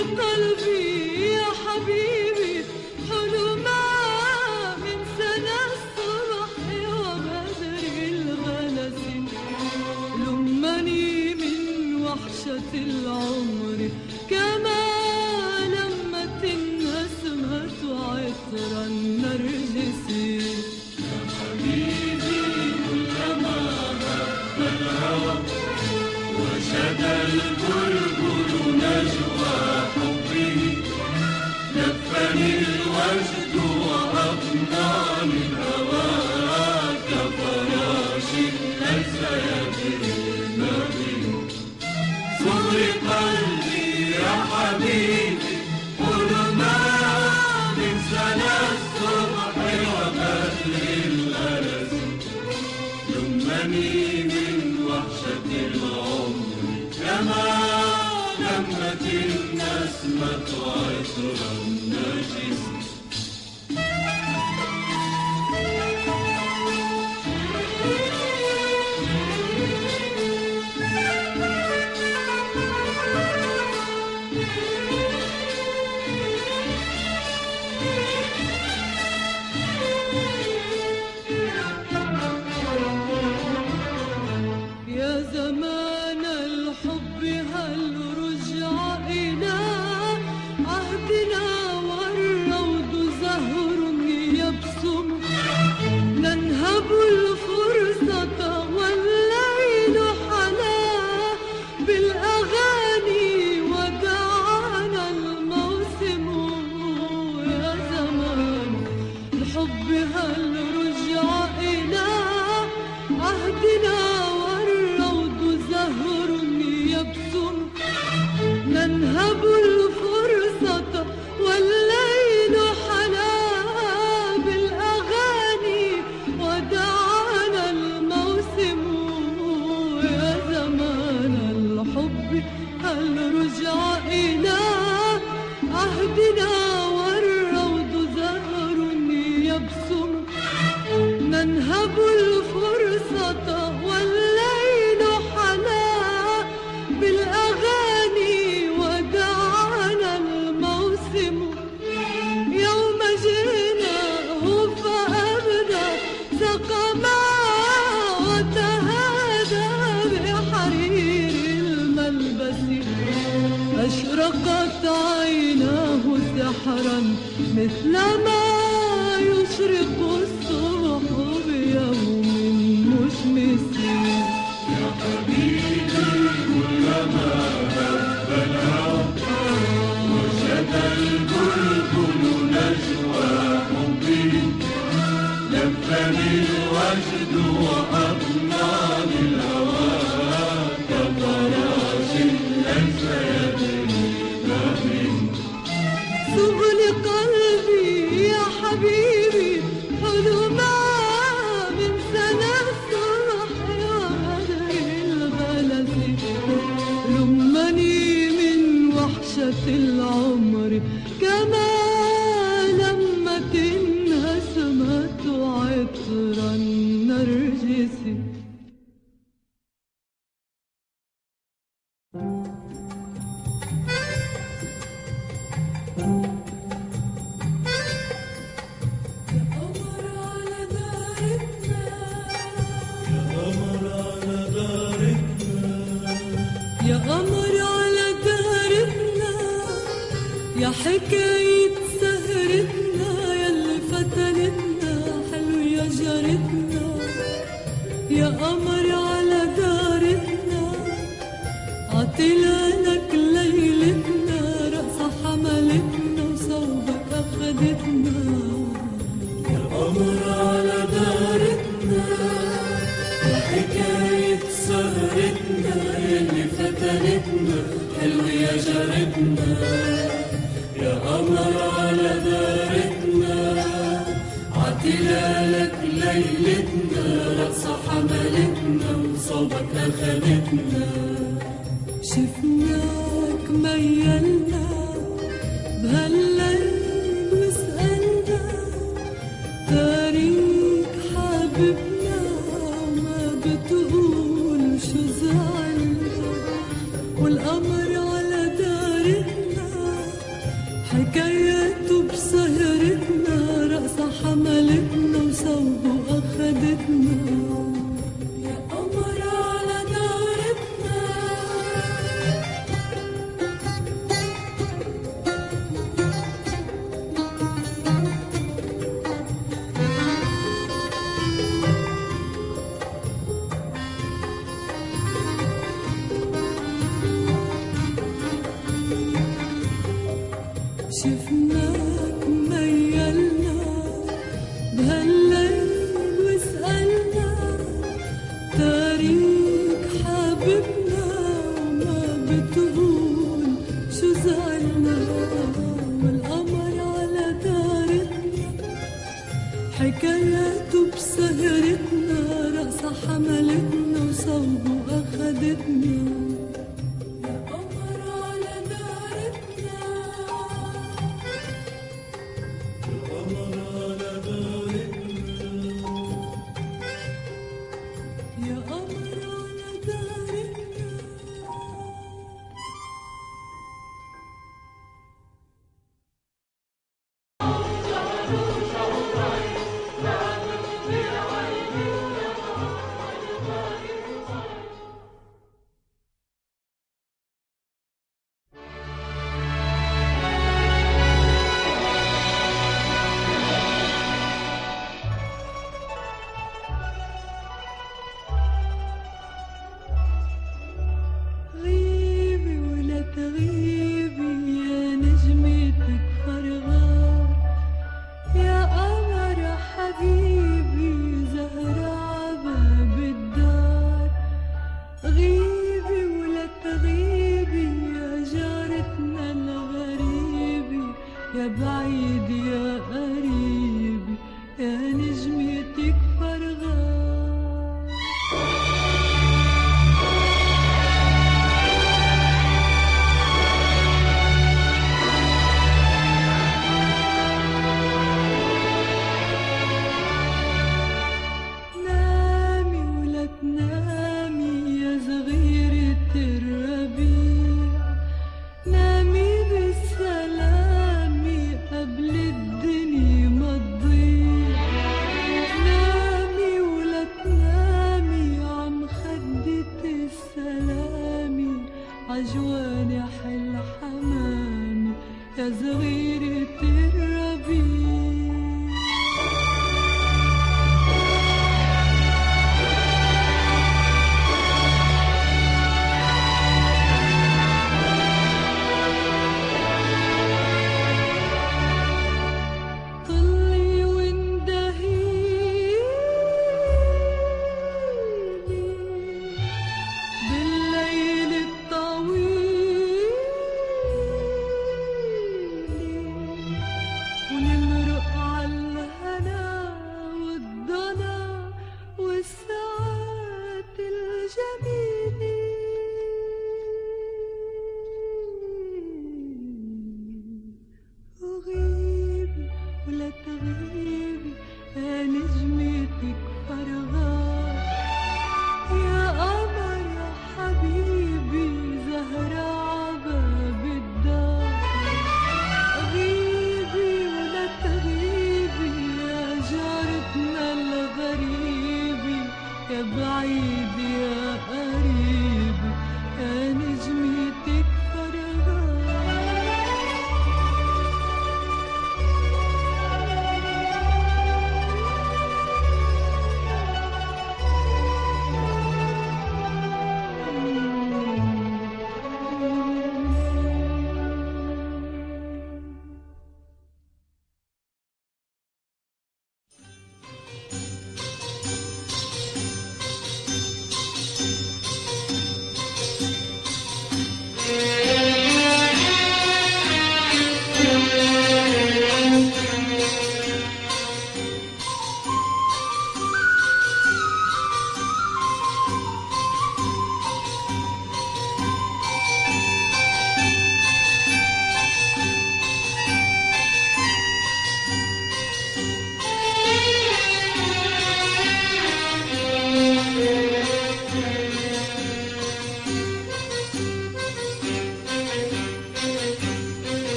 قلبي. gotta go.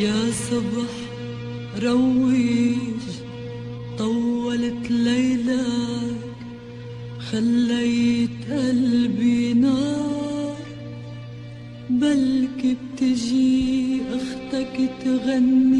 يا صبح روج طولت ليلك خليت قلبي نار. بلكي بتجي أختك تغني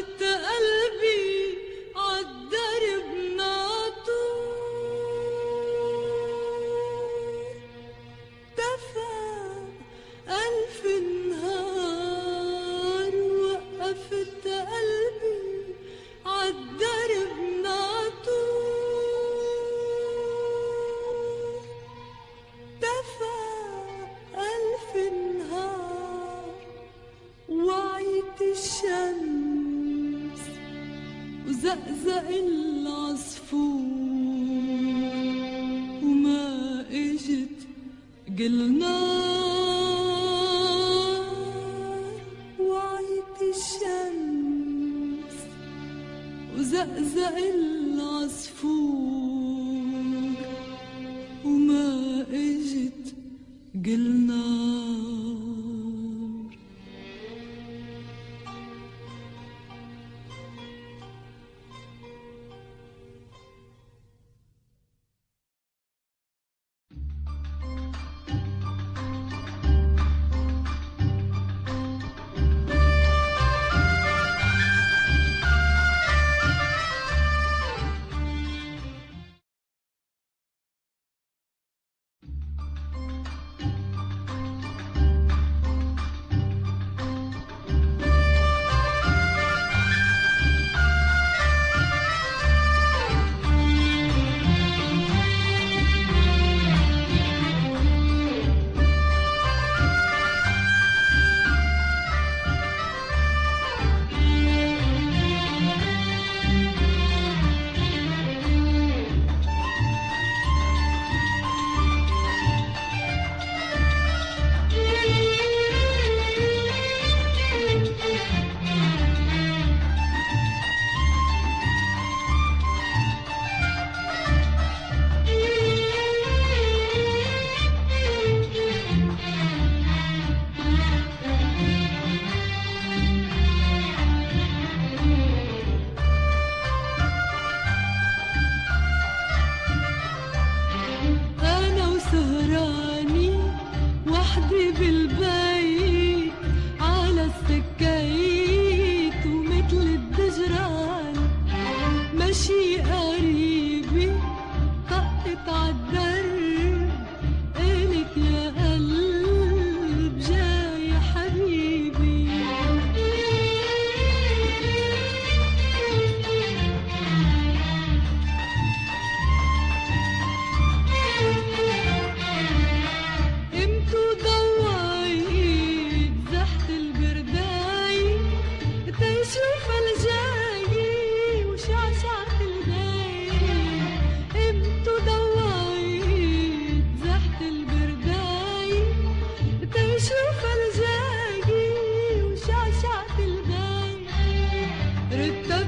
Hazret'te Rüttü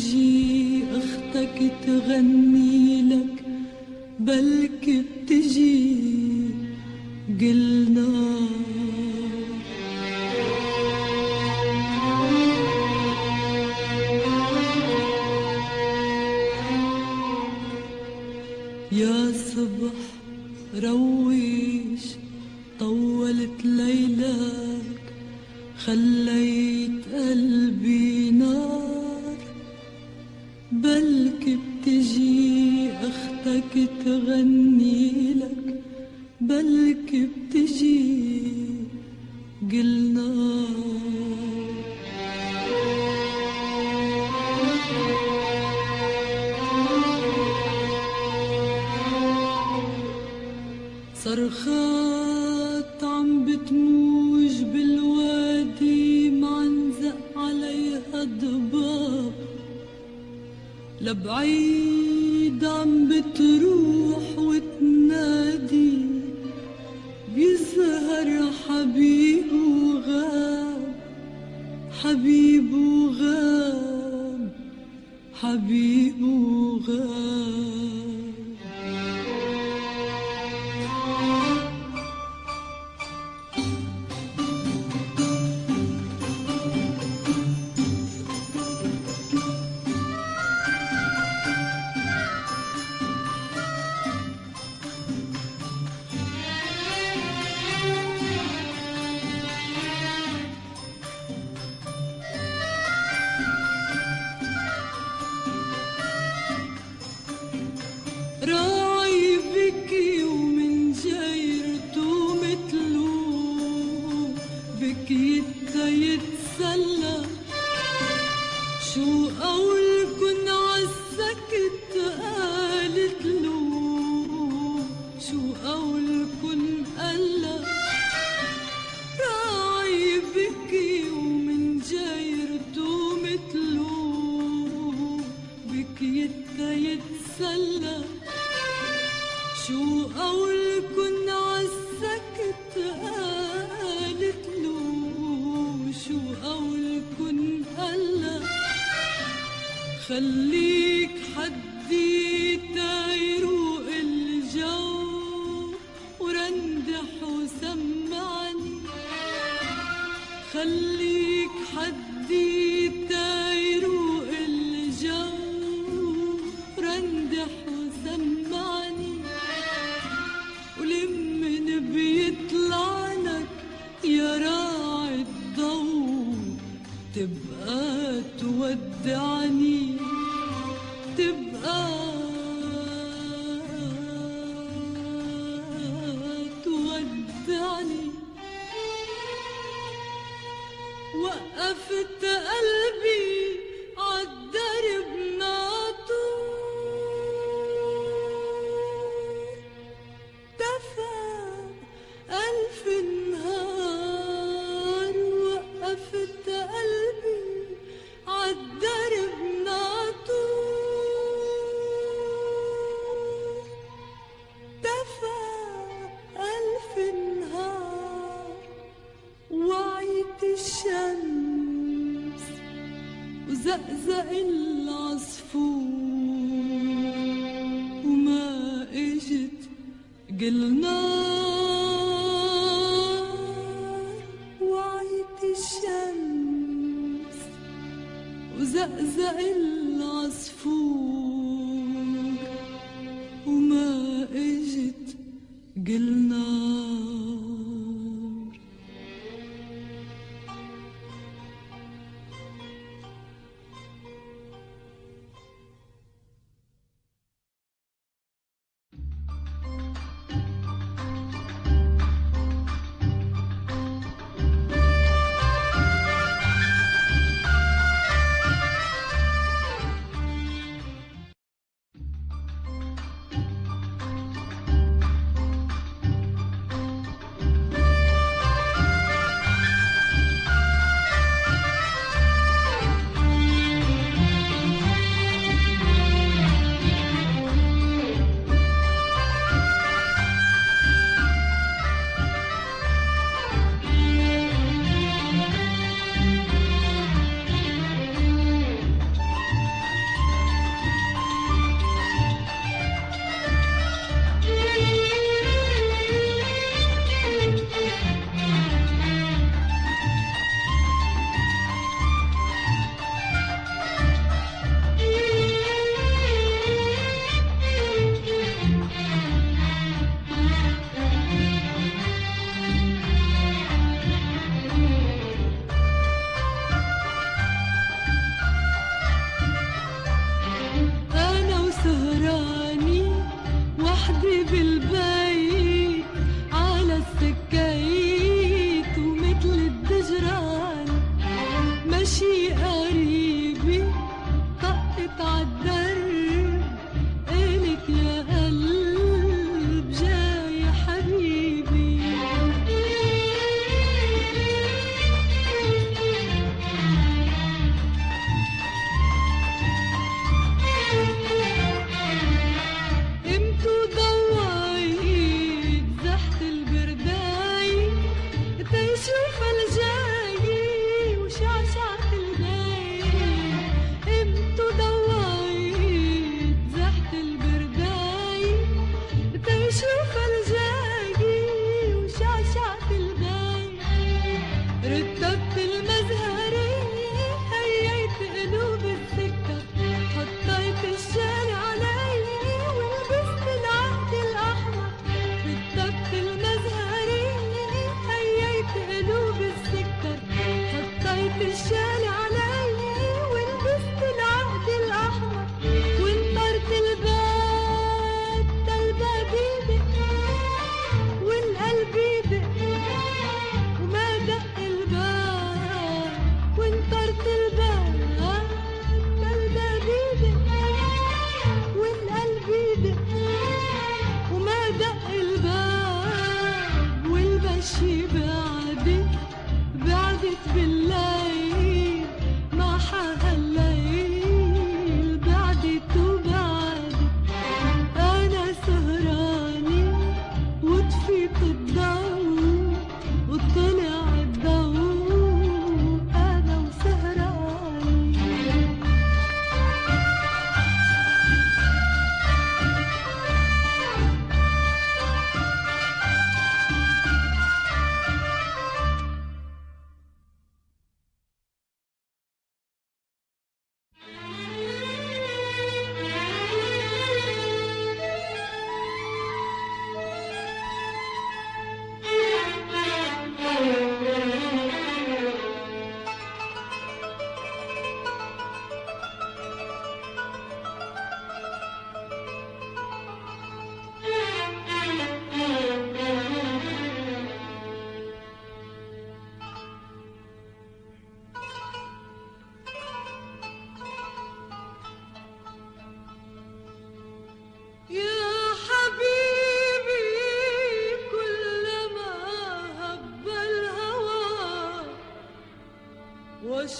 بتجي أختك تغني لك بلكي بتجي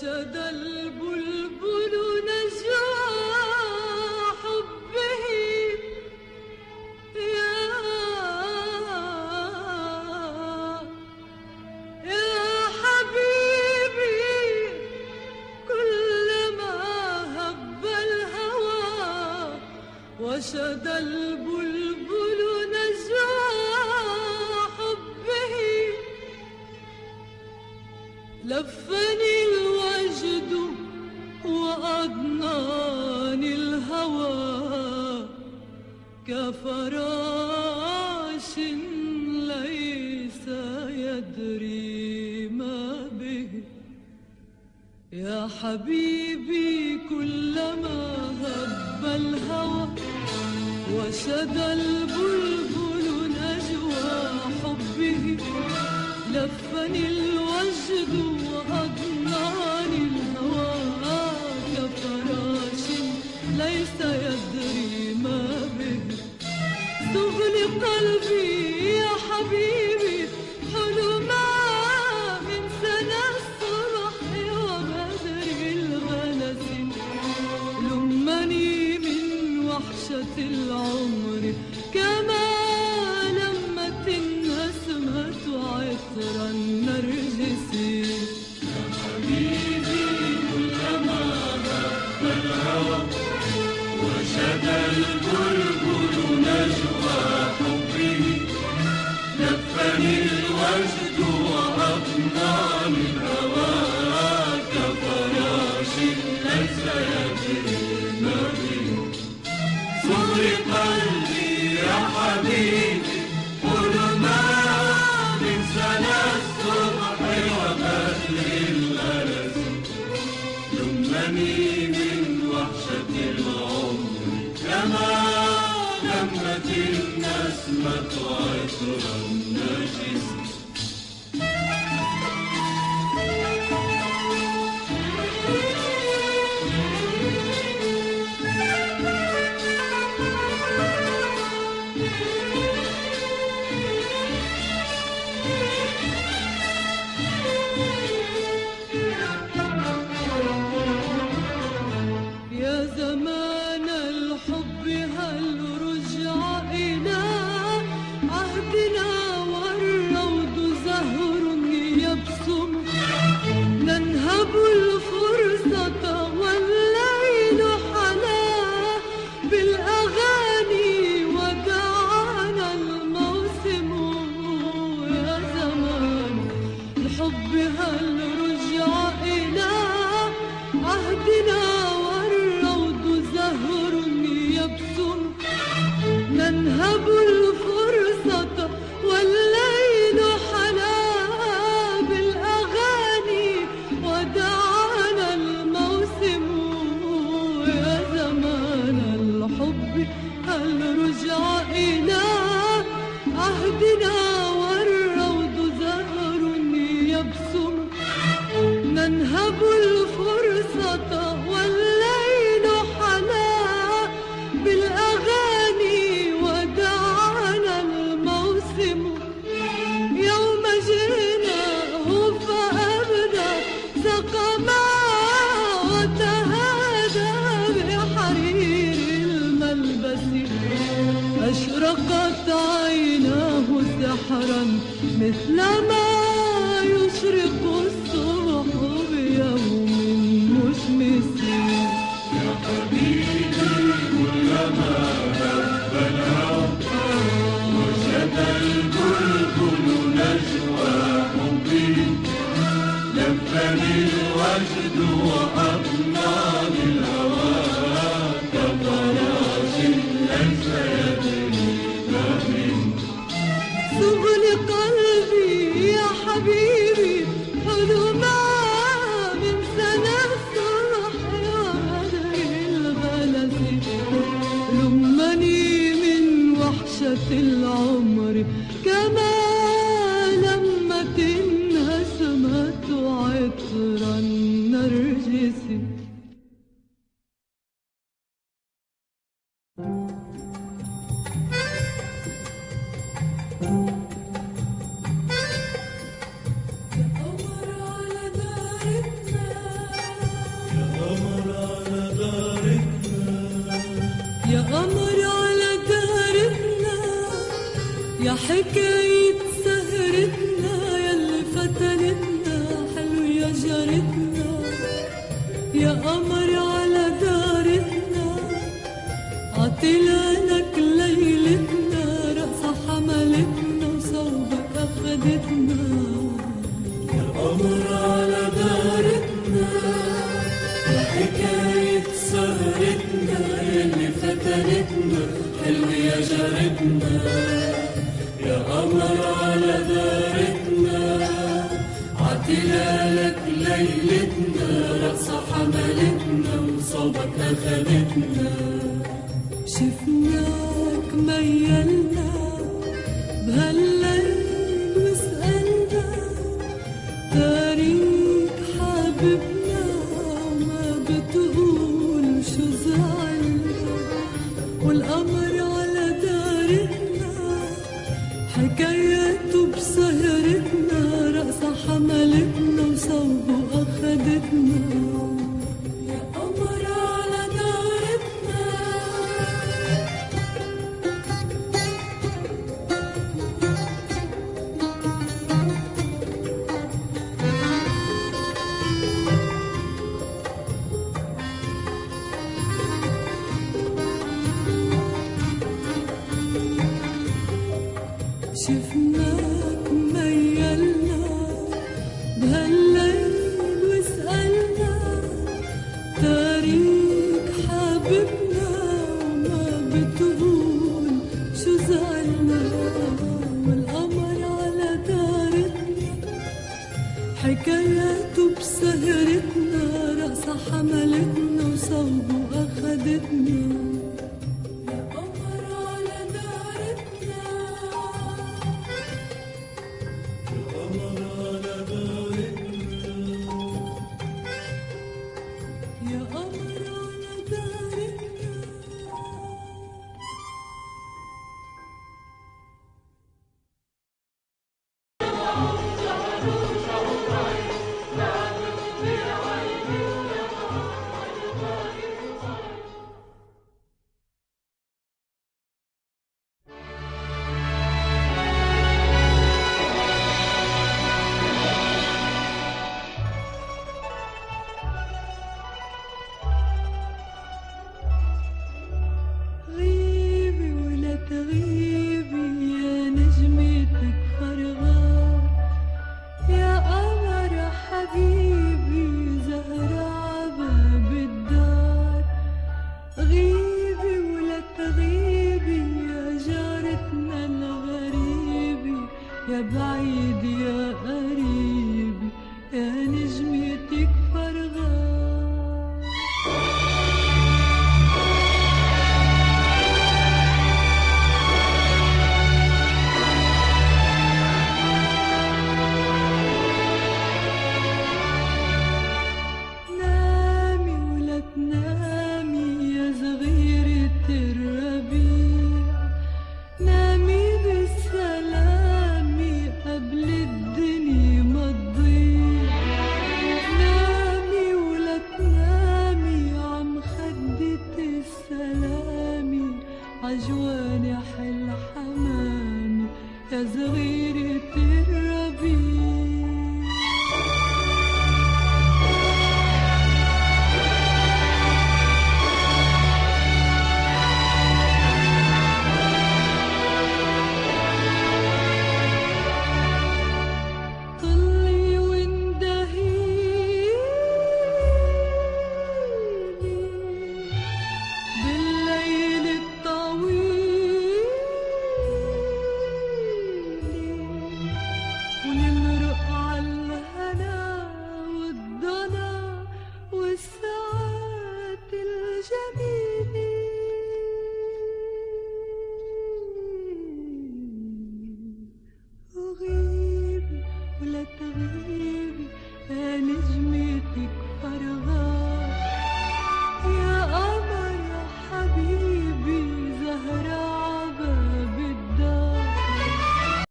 أرشد الله الهوى وشدى البلبل نجوى حبه نفني الوجد وأقنعني الهوى